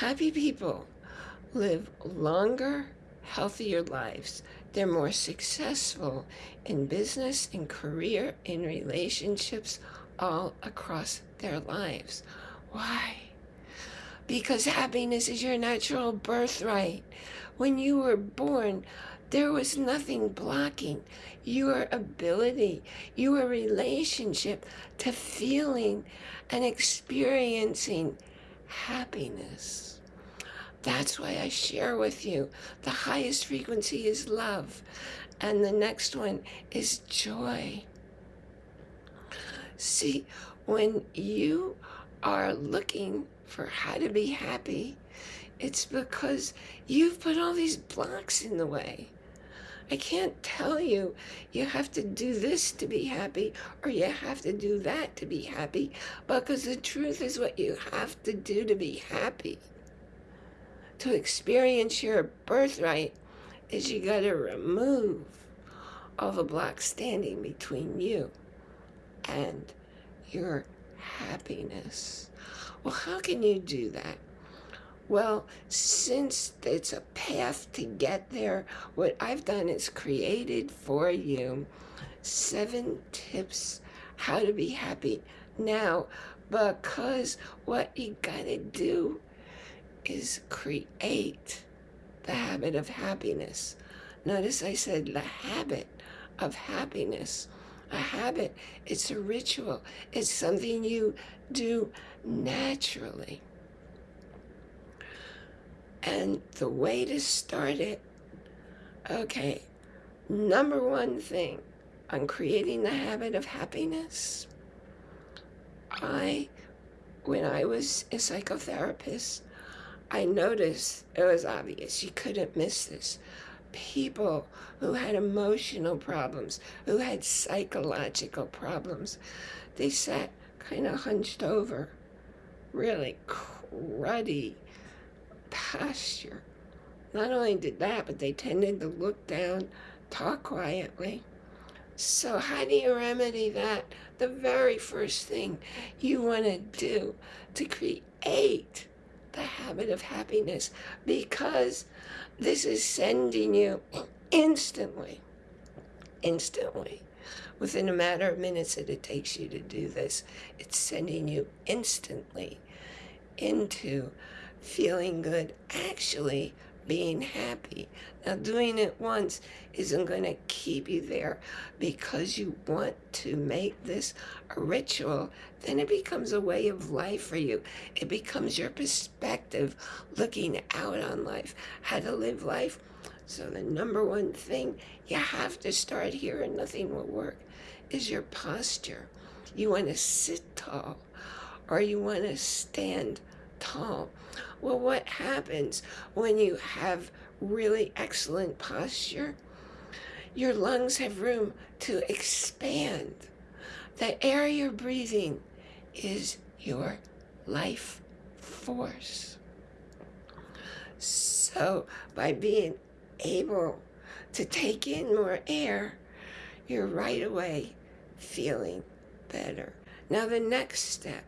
Happy people live longer, healthier lives. They're more successful in business, in career, in relationships, all across their lives. Why? Because happiness is your natural birthright. When you were born, there was nothing blocking your ability, your relationship to feeling and experiencing happiness. That's why I share with you. The highest frequency is love. And the next one is joy. See, when you are looking for how to be happy, it's because you've put all these blocks in the way. I can't tell you, you have to do this to be happy, or you have to do that to be happy, because the truth is what you have to do to be happy. To experience your birthright is you got to remove all the blocks standing between you and your happiness. Well, how can you do that? Well, since it's a path to get there, what I've done is created for you seven tips how to be happy now because what you gotta do is create the habit of happiness. Notice I said the habit of happiness. A habit, it's a ritual. It's something you do naturally. And the way to start it, okay, number one thing on creating the habit of happiness, I, when I was a psychotherapist, I noticed it was obvious, you couldn't miss this. People who had emotional problems, who had psychological problems, they sat kind of hunched over, really cruddy, posture. Not only did that, but they tended to look down, talk quietly. So how do you remedy that? The very first thing you want to do to create the habit of happiness because this is sending you instantly, instantly, within a matter of minutes that it takes you to do this, it's sending you instantly into feeling good, actually being happy. Now, doing it once isn't going to keep you there because you want to make this a ritual. Then it becomes a way of life for you. It becomes your perspective looking out on life, how to live life. So the number one thing you have to start here and nothing will work is your posture. You want to sit tall or you want to stand tall. Well, what happens when you have really excellent posture? Your lungs have room to expand. The air you're breathing is your life force. So by being able to take in more air, you're right away feeling better. Now the next step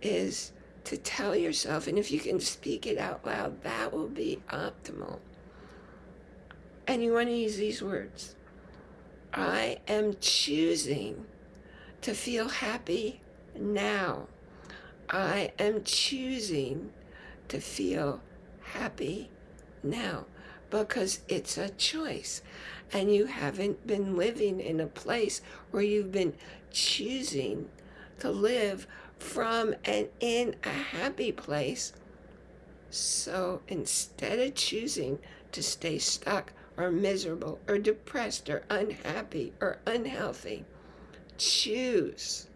is to tell yourself, and if you can speak it out loud, that will be optimal. And you want to use these words. I am choosing to feel happy now. I am choosing to feel happy now because it's a choice and you haven't been living in a place where you've been choosing to live from and in a happy place. So instead of choosing to stay stuck or miserable or depressed or unhappy or unhealthy, choose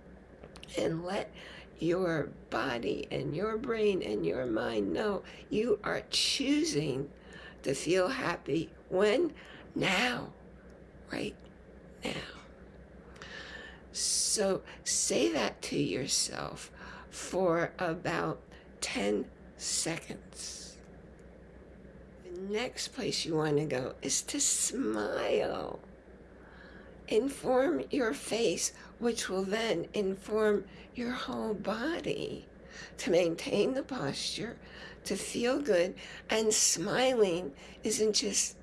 and let your body and your brain and your mind know you are choosing to feel happy. When? Now. Right now. So say that to yourself for about 10 seconds. The next place you want to go is to smile. Inform your face, which will then inform your whole body. to maintain the posture, to feel good, and smiling isn't just,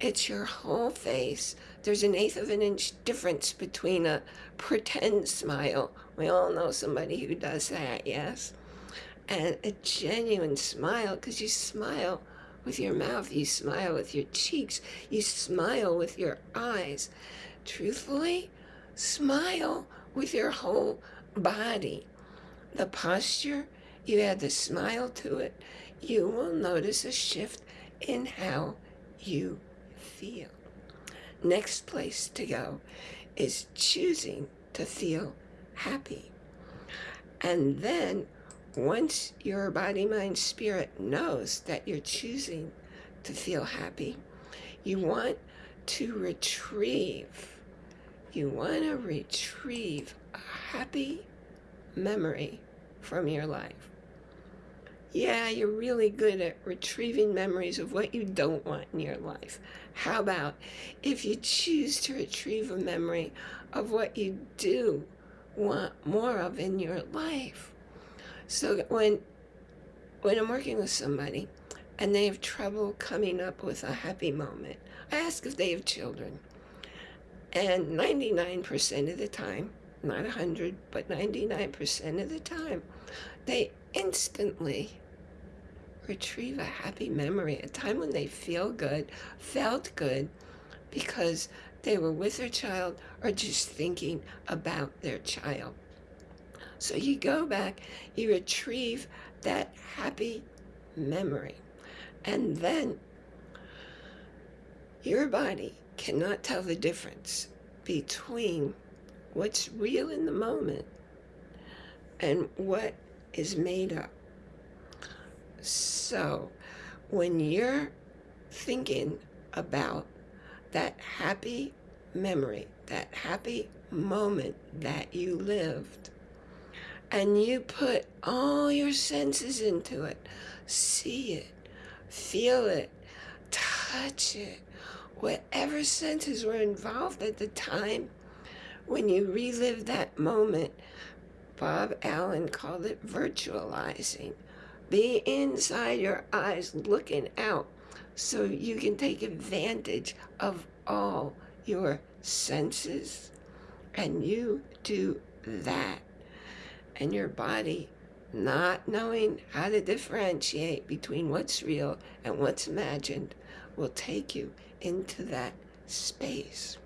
it's your whole face. There's an eighth of an inch difference between a pretend smile, we all know somebody who does that, yes? And a genuine smile, because you smile with your mouth, you smile with your cheeks, you smile with your eyes. Truthfully, smile with your whole body. The posture, you add the smile to it, you will notice a shift in how you feel. Next place to go is choosing to feel happy. And then once your body, mind, spirit knows that you're choosing to feel happy, you want to retrieve, you want to retrieve a happy memory from your life. Yeah, you're really good at retrieving memories of what you don't want in your life. How about if you choose to retrieve a memory of what you do want more of in your life? So when when I'm working with somebody and they have trouble coming up with a happy moment, I ask if they have children. And 99% of the time, not 100, but 99% of the time, they instantly retrieve a happy memory, a time when they feel good, felt good, because they were with their child or just thinking about their child. So you go back, you retrieve that happy memory, and then your body cannot tell the difference between what's real in the moment and what is made up. So when you're thinking about that happy memory, that happy moment that you lived, and you put all your senses into it, see it, feel it, touch it, whatever senses were involved at the time when you relive that moment, Bob Allen called it virtualizing. Be inside your eyes looking out so you can take advantage of all your senses. And you do that. And your body not knowing how to differentiate between what's real and what's imagined will take you into that space.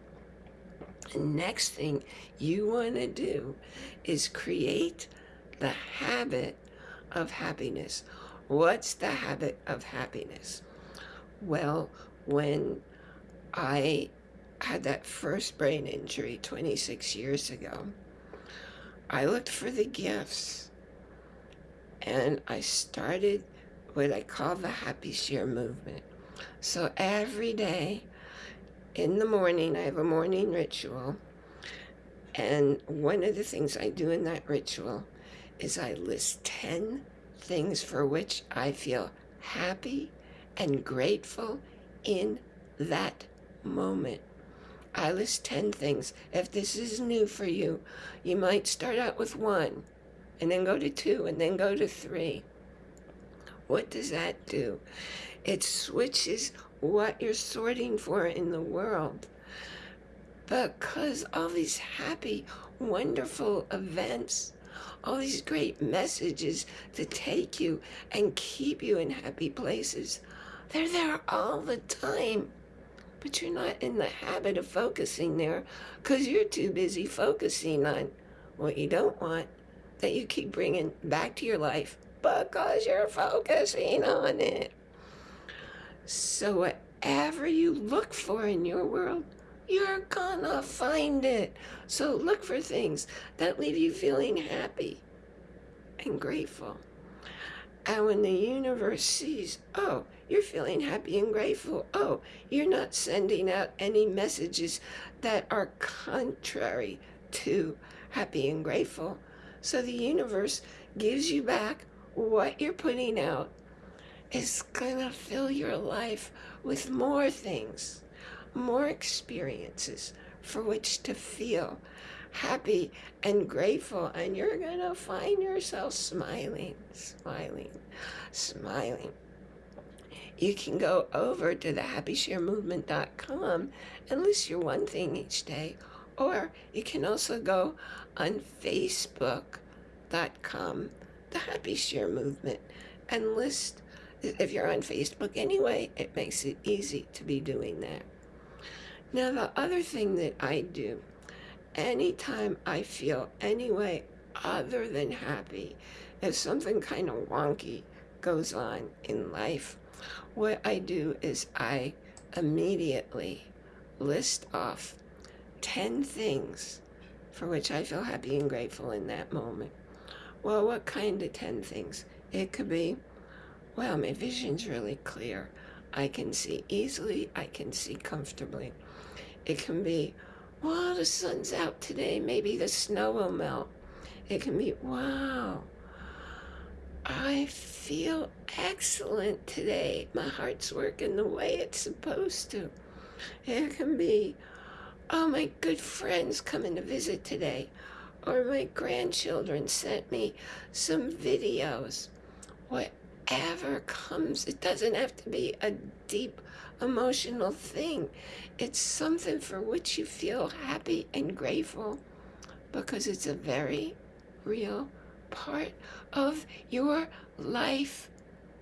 The next thing you want to do is create the habit of happiness. What's the habit of happiness? Well, when I had that first brain injury 26 years ago, I looked for the gifts and I started what I call the Happy Share movement. So every day in the morning, I have a morning ritual. And one of the things I do in that ritual is I list 10 things for which I feel happy and grateful in that moment. I list 10 things. If this is new for you, you might start out with one and then go to two and then go to three. What does that do? It switches what you're sorting for in the world. Because all these happy, wonderful events, all these great messages to take you and keep you in happy places they're there all the time. But you're not in the habit of focusing there because you're too busy focusing on what you don't want that you keep bringing back to your life because you're focusing on it. So whatever you look for in your world, you're gonna find it. So look for things that leave you feeling happy and grateful. And when the universe sees, oh, you're feeling happy and grateful. Oh, you're not sending out any messages that are contrary to happy and grateful. So the universe gives you back what you're putting out. It's gonna fill your life with more things, more experiences for which to feel happy and grateful, and you're going to find yourself smiling, smiling, smiling. You can go over to the happysharemovement.com and list your one thing each day, or you can also go on facebook.com, the Happy Share Movement, and list if you're on Facebook anyway, it makes it easy to be doing that. Now, the other thing that I do, anytime I feel any way other than happy, if something kind of wonky goes on in life, what I do is I immediately list off 10 things for which I feel happy and grateful in that moment. Well, what kind of 10 things? It could be wow, my vision's really clear. I can see easily, I can see comfortably. It can be, wow, the sun's out today, maybe the snow will melt. It can be, wow, I feel excellent today. My heart's working the way it's supposed to. It can be, oh, my good friends coming to visit today. Or my grandchildren sent me some videos. What whatever comes. It doesn't have to be a deep emotional thing. It's something for which you feel happy and grateful because it's a very real part of your life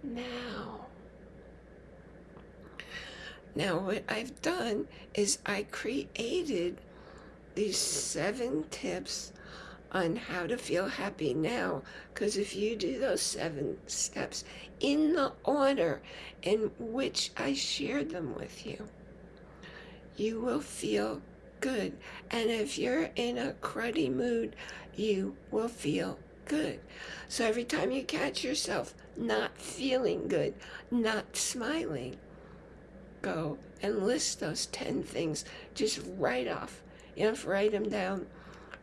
now. Now, what I've done is I created these seven tips on how to feel happy now. Because if you do those seven steps in the order in which I shared them with you, you will feel good. And if you're in a cruddy mood, you will feel good. So every time you catch yourself not feeling good, not smiling, go and list those 10 things. Just write off. You have to write them down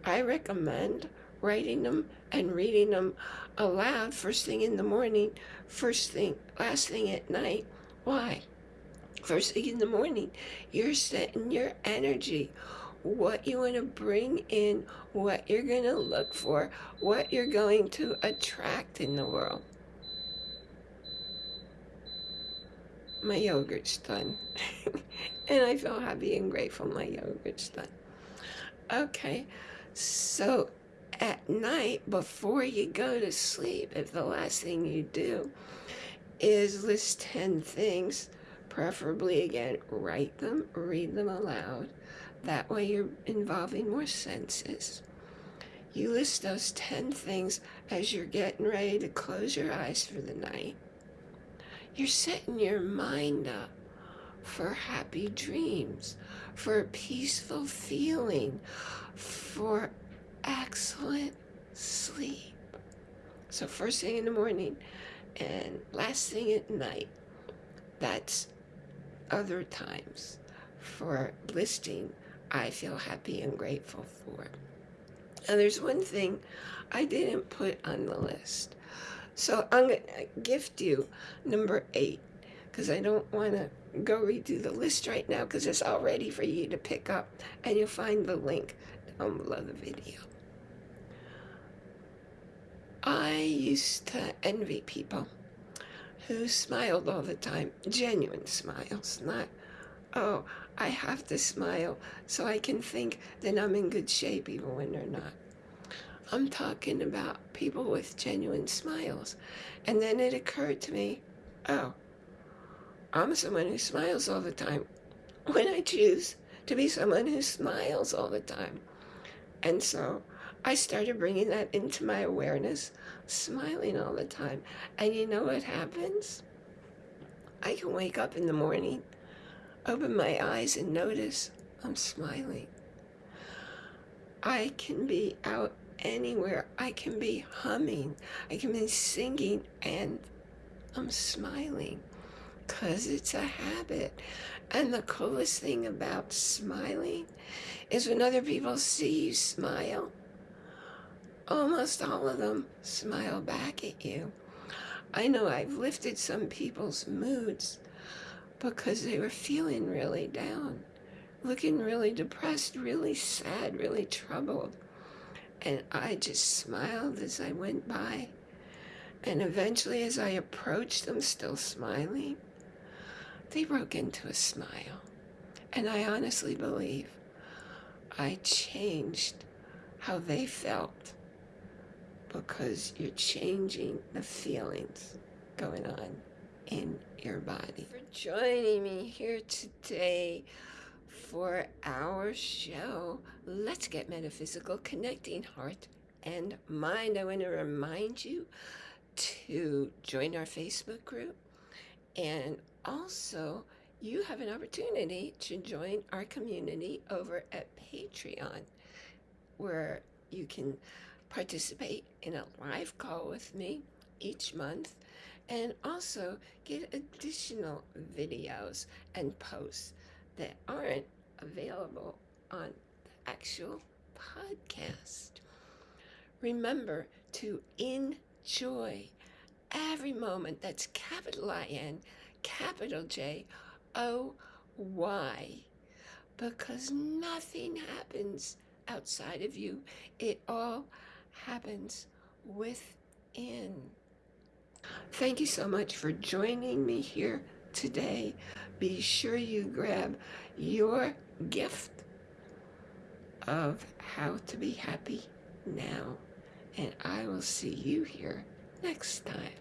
I recommend writing them and reading them aloud first thing in the morning, first thing, last thing at night. Why? First thing in the morning, you're setting your energy, what you want to bring in, what you're going to look for, what you're going to attract in the world. My yogurt's done. and I feel happy and grateful my yogurt's done. Okay. So at night, before you go to sleep, if the last thing you do is list 10 things, preferably again, write them, read them aloud. That way you're involving more senses. You list those 10 things as you're getting ready to close your eyes for the night. You're setting your mind up for happy dreams, for a peaceful feeling, for excellent sleep. So first thing in the morning and last thing at night, that's other times for listing I feel happy and grateful for. Now there's one thing I didn't put on the list. So I'm going to gift you number eight because I don't want to go redo the list right now because it's all ready for you to pick up and you'll find the link down below the video. I used to envy people who smiled all the time, genuine smiles, not, oh, I have to smile so I can think that I'm in good shape even when they're not. I'm talking about people with genuine smiles. And then it occurred to me, oh, I'm someone who smiles all the time when I choose to be someone who smiles all the time. And so I started bringing that into my awareness, smiling all the time. And you know what happens? I can wake up in the morning, open my eyes, and notice I'm smiling. I can be out anywhere. I can be humming. I can be singing, and I'm smiling because it's a habit. And the coolest thing about smiling is when other people see you smile, almost all of them smile back at you. I know I've lifted some people's moods because they were feeling really down, looking really depressed, really sad, really troubled. And I just smiled as I went by. And eventually, as I approached them, still smiling, they broke into a smile. And I honestly believe I changed how they felt because you're changing the feelings going on in your body. For joining me here today for our show, Let's Get Metaphysical, Connecting Heart and Mind. I want to remind you to join our Facebook group and also you have an opportunity to join our community over at Patreon where you can participate in a live call with me each month and also get additional videos and posts that aren't available on the actual podcast. Remember to enjoy every moment. That's capital I-N, capital J-O-Y. Because nothing happens outside of you. It all happens within. Thank you so much for joining me here today. Be sure you grab your gift of how to be happy now. And I will see you here next time.